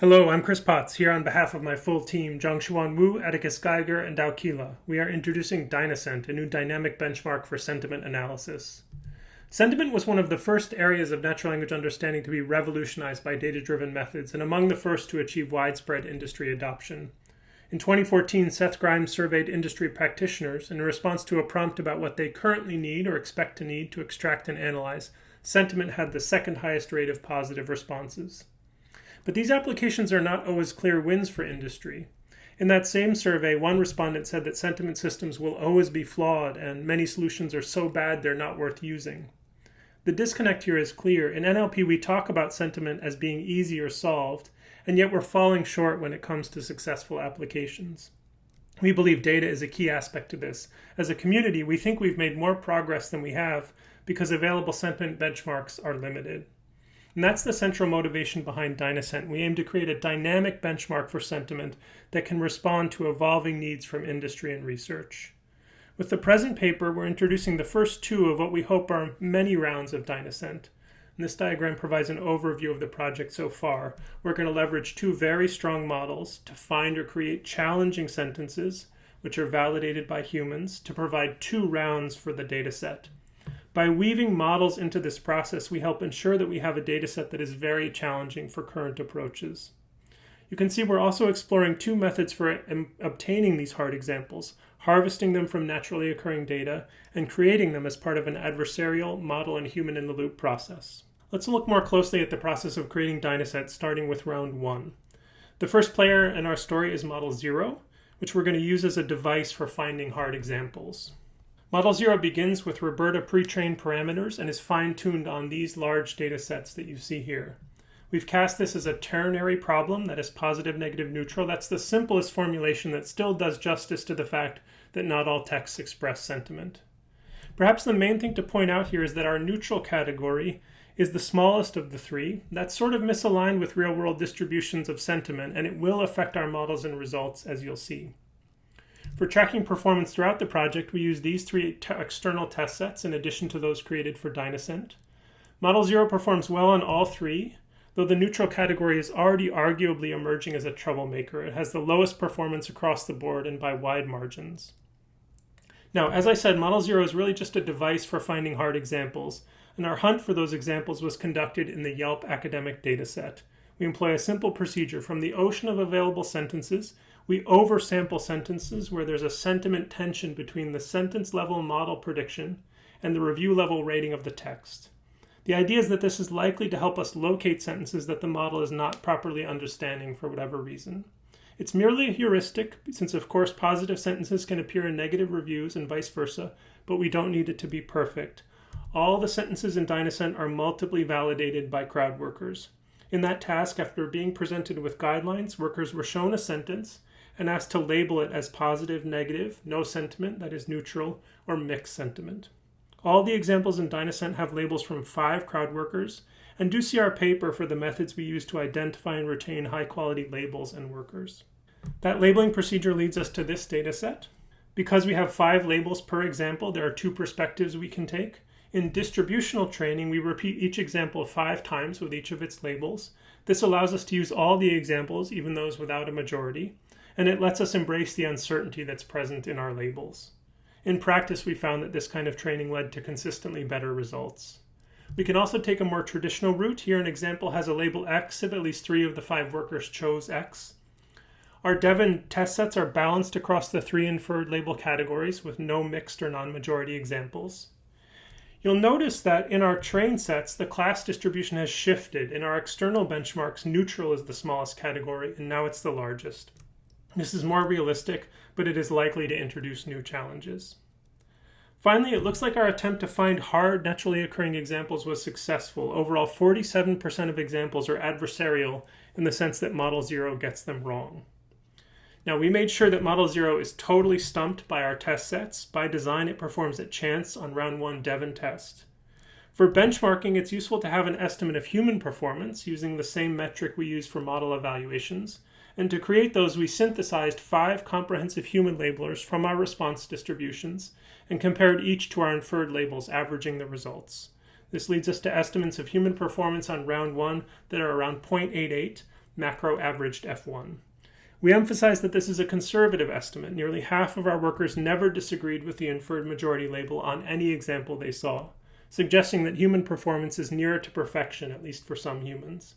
Hello, I'm Chris Potts, here on behalf of my full team, Zhengxuan Wu, Atticus Geiger, and Douwe Kiela. We are introducing Dynasent, a new dynamic benchmark for sentiment analysis. Sentiment was one of the first areas of natural language understanding to be revolutionized by data-driven methods, and among the first to achieve widespread industry adoption. In 2014, Seth Grimes surveyed industry practitioners, in response to a prompt about what they currently need or expect to need to extract and analyze, sentiment had the second highest rate of positive responses. But these applications are not always clear wins for industry. In that same survey, one respondent said that sentiment systems will always be flawed and many solutions are so bad they're not worth using. The disconnect here is clear. In NLP, we talk about sentiment as being easy or solved, and yet we're falling short when it comes to successful applications. We believe data is a key aspect to this. As a community, we think we've made more progress than we have because available sentiment benchmarks are limited. And that's the central motivation behind Dynasent. We aim to create a dynamic benchmark for sentiment that can respond to evolving needs from industry and research. With the present paper, we're introducing the first two of what we hope are many rounds of Dynasent. And this diagram provides an overview of the project so far. We're going to leverage two very strong models to find or create challenging sentences, which are validated by humans, to provide two rounds for the dataset. By weaving models into this process, we help ensure that we have a dataset that is very challenging for current approaches. You can see we're also exploring two methods for obtaining these hard examples, harvesting them from naturally occurring data and creating them as part of an adversarial model and human-in-the-loop process. Let's look more closely at the process of creating Dynasets, starting with round one. The first player in our story is Model 0, which we're going to use as a device for finding hard examples. Model 0 begins with RoBERTa pre-trained parameters and is fine-tuned on these large data sets that you see here. We've cast this as a ternary problem that is positive, negative, neutral. That's the simplest formulation that still does justice to the fact that not all texts express sentiment. Perhaps the main thing to point out here is that our neutral category is the smallest of the three. That's sort of misaligned with real-world distributions of sentiment, and it will affect our models and results, as you'll see. For tracking performance throughout the project, we use these three external test sets in addition to those created for Dynasent. Model 0 performs well on all three, though the neutral category is already arguably emerging as a troublemaker. It has the lowest performance across the board and by wide margins. Now, as I said, Model 0 is really just a device for finding hard examples, and our hunt for those examples was conducted in the Yelp academic dataset. We employ a simple procedure. From the ocean of available sentences, we oversample sentences where there's a sentiment tension between the sentence level model prediction and the review level rating of the text. The idea is that this is likely to help us locate sentences that the model is not properly understanding for whatever reason. It's merely a heuristic, since of course positive sentences can appear in negative reviews and vice versa, but we don't need it to be perfect. All the sentences in Dynasent are multiply validated by crowd workers. In that task, after being presented with guidelines, workers were shown a sentence and asked to label it as positive, negative, no sentiment, that is neutral, or mixed sentiment. All the examples in Dynasent have labels from five crowd workers, and do see our paper for the methods we use to identify and retain high quality labels and workers. That labeling procedure leads us to this data set. Because we have five labels per example, there are two perspectives we can take. In distributional training, we repeat each example five times with each of its labels. This allows us to use all the examples, even those without a majority and it lets us embrace the uncertainty that's present in our labels. In practice, we found that this kind of training led to consistently better results. We can also take a more traditional route. Here an example has a label X if at least three of the five workers chose X. Our dev and test sets are balanced across the three inferred label categories with no mixed or non-majority examples. You'll notice that in our train sets, the class distribution has shifted. In our external benchmarks, neutral is the smallest category, and now it's the largest. This is more realistic, but it is likely to introduce new challenges. Finally, it looks like our attempt to find hard, naturally occurring examples was successful. Overall, 47% of examples are adversarial in the sense that Model 0 gets them wrong. Now, we made sure that Model 0 is totally stumped by our test sets. By design, it performs at chance on round 1 Devon test. For benchmarking, it's useful to have an estimate of human performance using the same metric we use for model evaluations. And to create those, we synthesized five comprehensive human labelers from our response distributions and compared each to our inferred labels, averaging the results. This leads us to estimates of human performance on round one that are around 0.88, macro averaged F1. We emphasize that this is a conservative estimate. Nearly half of our workers never disagreed with the inferred majority label on any example they saw, suggesting that human performance is nearer to perfection, at least for some humans.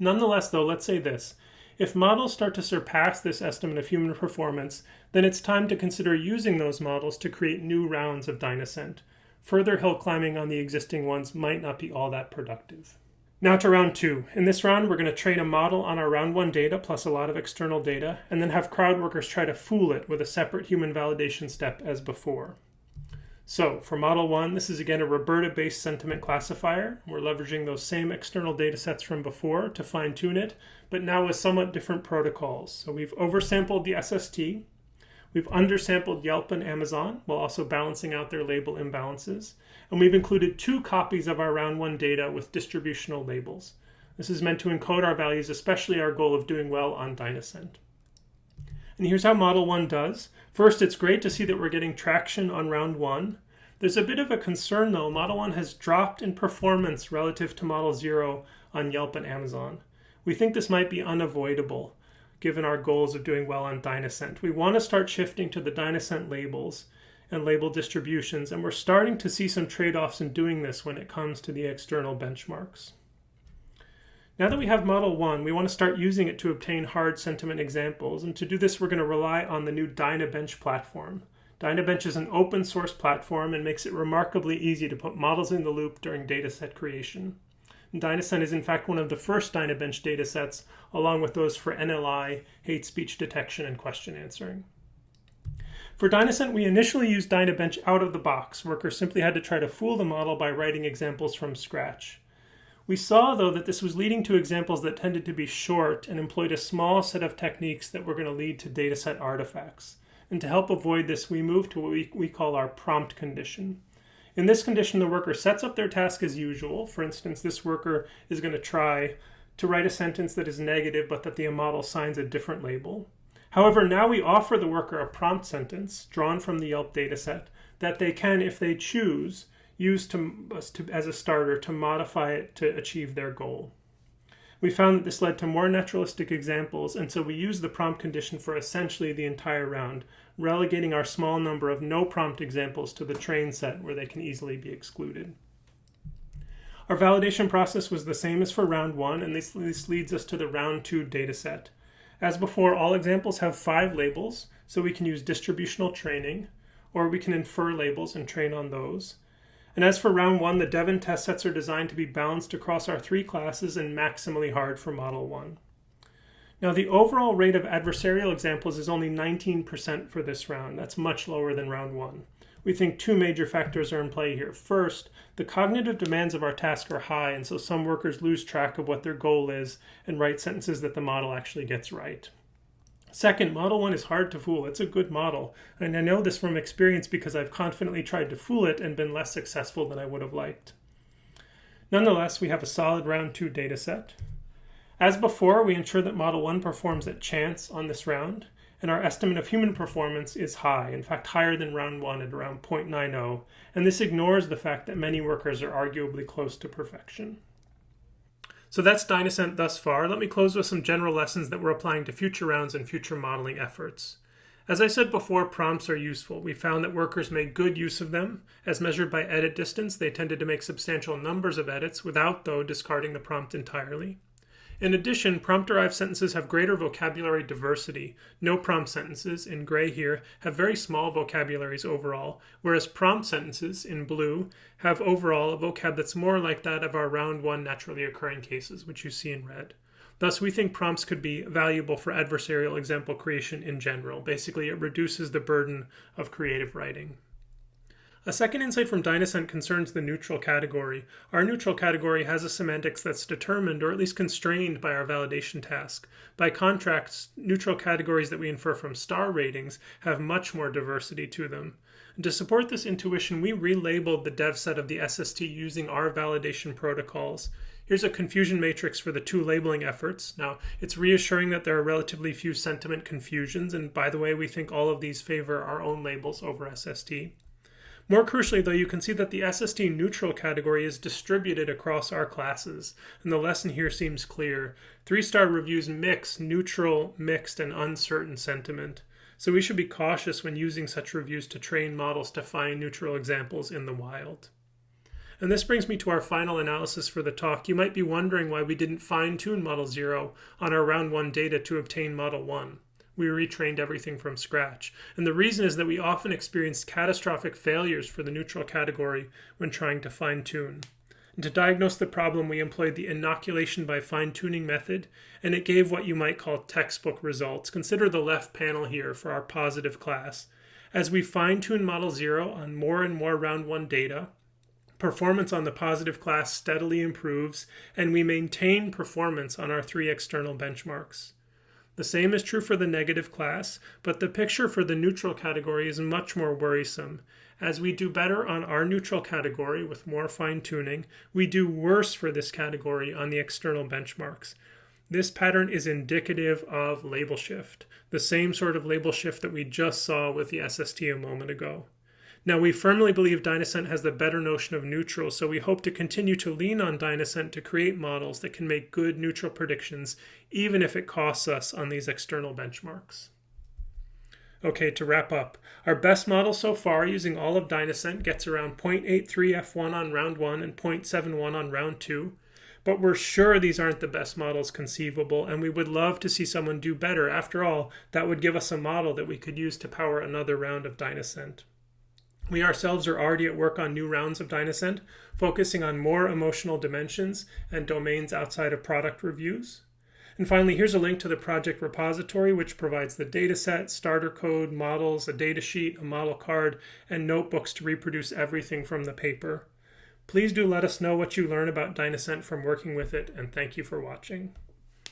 Nonetheless, though, let's say this. If models start to surpass this estimate of human performance, then it's time to consider using those models to create new rounds of Dynasent. Further hill climbing on the existing ones might not be all that productive. Now to round two. In this round, we're going to train a model on our round one data plus a lot of external data, and then have crowd workers try to fool it with a separate human validation step as before. So for model one, this is again a RoBERTa-based sentiment classifier. We're leveraging those same external data sets from before to fine tune it, but now with somewhat different protocols. So we've oversampled the SST, we've undersampled Yelp and Amazon while also balancing out their label imbalances, and we've included two copies of our round one data with distributional labels. This is meant to encode our values, especially our goal of doing well on Dynasent. And here's how Model 1 does. First, it's great to see that we're getting traction on round 1. There's a bit of a concern though. Model 1 has dropped in performance relative to Model 0 on Yelp and Amazon. We think this might be unavoidable given our goals of doing well on Dynasent. We want to start shifting to the Dynasent labels and label distributions, and we're starting to see some trade-offs in doing this when it comes to the external benchmarks. Now that we have Model 1, we want to start using it to obtain hard sentiment examples, and to do this we're going to rely on the new Dynabench platform. Dynabench is an open source platform and makes it remarkably easy to put models in the loop during dataset creation. Dynasent is in fact one of the first Dynabench datasets, along with those for NLI, hate speech detection, and question answering. For Dynasent, we initially used Dynabench out of the box. Workers simply had to try to fool the model by writing examples from scratch. We saw, though, that this was leading to examples that tended to be short and employed a small set of techniques that were going to lead to dataset artifacts. And to help avoid this, we moved to what we, we call our prompt condition. In this condition, the worker sets up their task as usual. For instance, this worker is going to try to write a sentence that is negative, but that the model signs a different label. However, now we offer the worker a prompt sentence drawn from the Yelp dataset that they can, if they choose, use to, to, as a starter to modify it to achieve their goal. We found that this led to more naturalistic examples, and so we used the prompt condition for essentially the entire round, relegating our small number of no prompt examples to the train set where they can easily be excluded. Our validation process was the same as for round one, and this, this leads us to the round two dataset. As before, all examples have five labels, so we can use distributional training, or we can infer labels and train on those. And as for round one, the dev and test sets are designed to be balanced across our three classes and maximally hard for model one. Now the overall rate of adversarial examples is only 19% for this round. That's much lower than round one we think two major factors are in play here. First, the cognitive demands of our task are high, and so some workers lose track of what their goal is and write sentences that the model actually gets right. Second, Model 1 is hard to fool. It's a good model, and I know this from experience because I've confidently tried to fool it and been less successful than I would have liked. Nonetheless, we have a solid round 2 dataset. As before, we ensure that Model 1 performs at chance on this round, and our estimate of human performance is high, in fact higher than round 1 at around 0.90, and this ignores the fact that many workers are arguably close to perfection. So that's Dynasent thus far. Let me close with some general lessons that we're applying to future rounds and future modeling efforts. As I said before, prompts are useful. We found that workers made good use of them. As measured by edit distance, they tended to make substantial numbers of edits without, though, discarding the prompt entirely. In addition, prompt-derived sentences have greater vocabulary diversity. No prompt sentences, in gray here, have very small vocabularies overall, whereas prompt sentences, in blue, have overall a vocab that's more like that of our round one naturally occurring cases, which you see in red. Thus, we think prompts could be valuable for adversarial example creation in general. Basically, it reduces the burden of creative writing. A second insight from Dynasent concerns the neutral category. Our neutral category has a semantics that's determined or at least constrained by our validation task. By contrast, neutral categories that we infer from star ratings have much more diversity to them. To support this intuition, we relabeled the dev set of the SST using our validation protocols. Here's a confusion matrix for the two labeling efforts. Now, it's reassuring that there are relatively few sentiment confusions, and by the way, we think all of these favor our own labels over SST. More crucially, though, you can see that the SST neutral category is distributed across our classes, and the lesson here seems clear. Three star reviews mix neutral, mixed, and uncertain sentiment. So we should be cautious when using such reviews to train models to find neutral examples in the wild. And this brings me to our final analysis for the talk. You might be wondering why we didn't fine tune Model 0 on our round 1 data to obtain Model 1 we retrained everything from scratch. And the reason is that we often experienced catastrophic failures for the neutral category when trying to fine tune. And to diagnose the problem, we employed the inoculation by fine tuning method, and it gave what you might call textbook results. Consider the left panel here for our positive class. As we fine tune Model 0 on more and more round 1 data, performance on the positive class steadily improves, and we maintain performance on our three external benchmarks. The same is true for the negative class, but the picture for the neutral category is much more worrisome. As we do better on our neutral category with more fine tuning, we do worse for this category on the external benchmarks. This pattern is indicative of label shift, the same sort of label shift that we just saw with the SST a moment ago. Now, we firmly believe Dynasent has the better notion of neutral, so we hope to continue to lean on Dynasent to create models that can make good neutral predictions, even if it costs us on these external benchmarks. Okay, to wrap up, our best model so far using all of Dynasent gets around 0.83 F1 on round 1 and 0.71 on round 2. But we're sure these aren't the best models conceivable, and we would love to see someone do better. After all, that would give us a model that we could use to power another round of Dynasent. We ourselves are already at work on new rounds of Dynasent, focusing on more emotional dimensions and domains outside of product reviews. And finally, here's a link to the project repository, which provides the dataset, starter code, models, a datasheet, a model card, and notebooks to reproduce everything from the paper. Please do let us know what you learn about Dynasent from working with it, and thank you for watching.